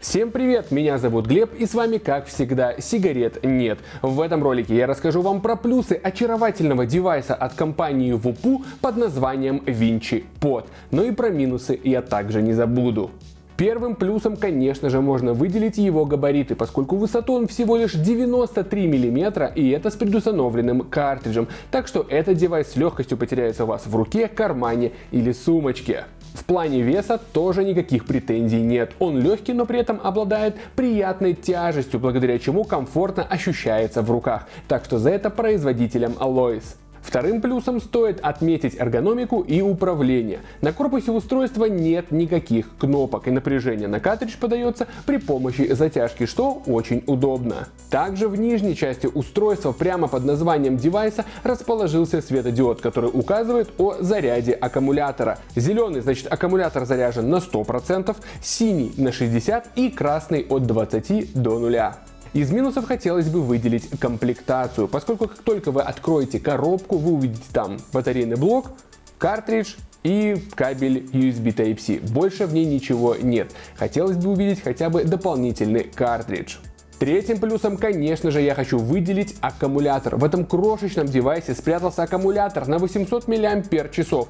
Всем привет, меня зовут Глеб и с вами как всегда сигарет нет. В этом ролике я расскажу вам про плюсы очаровательного девайса от компании Wupoo под названием Vinci Pod. Но и про минусы я также не забуду. Первым плюсом, конечно же, можно выделить его габариты, поскольку высоту он всего лишь 93 мм и это с предустановленным картриджем, так что этот девайс с легкостью потеряется у вас в руке, кармане или сумочке. В плане веса тоже никаких претензий нет. Он легкий, но при этом обладает приятной тяжестью, благодаря чему комфортно ощущается в руках. Так что за это производителям Alois. Вторым плюсом стоит отметить эргономику и управление. На корпусе устройства нет никаких кнопок и напряжение на картридж подается при помощи затяжки, что очень удобно. Также в нижней части устройства прямо под названием девайса расположился светодиод, который указывает о заряде аккумулятора. Зеленый значит аккумулятор заряжен на 100%, синий на 60% и красный от 20 до 0. Из минусов хотелось бы выделить комплектацию, поскольку как только вы откроете коробку, вы увидите там батарейный блок, картридж и кабель USB Type-C. Больше в ней ничего нет. Хотелось бы увидеть хотя бы дополнительный картридж. Третьим плюсом, конечно же, я хочу выделить аккумулятор. В этом крошечном девайсе спрятался аккумулятор на 800 мАч.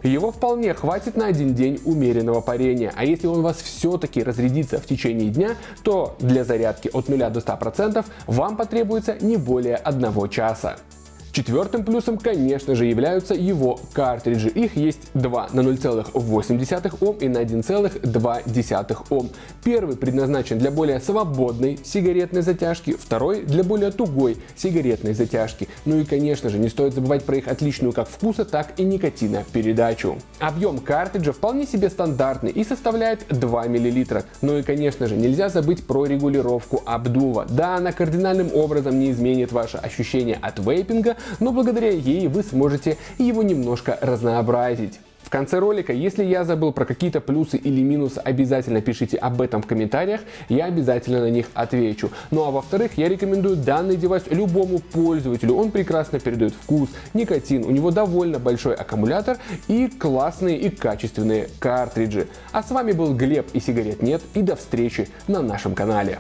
Его вполне хватит на один день умеренного парения. А если он у вас все-таки разрядится в течение дня, то для зарядки от 0 до 100% вам потребуется не более одного часа. Четвертым плюсом, конечно же, являются его картриджи. Их есть два на 0,8 Ом и на 1,2 Ом. Первый предназначен для более свободной сигаретной затяжки, второй для более тугой сигаретной затяжки. Ну и, конечно же, не стоит забывать про их отличную как вкуса, так и никотина передачу. Объем картриджа вполне себе стандартный и составляет 2 мл. Ну и, конечно же, нельзя забыть про регулировку обдува. Да, она кардинальным образом не изменит ваше ощущение от вейпинга, но благодаря ей вы сможете его немножко разнообразить. В конце ролика, если я забыл про какие-то плюсы или минусы, обязательно пишите об этом в комментариях, я обязательно на них отвечу. Ну а во-вторых, я рекомендую данный девайс любому пользователю, он прекрасно передает вкус, никотин, у него довольно большой аккумулятор и классные и качественные картриджи. А с вами был Глеб и сигарет нет и до встречи на нашем канале.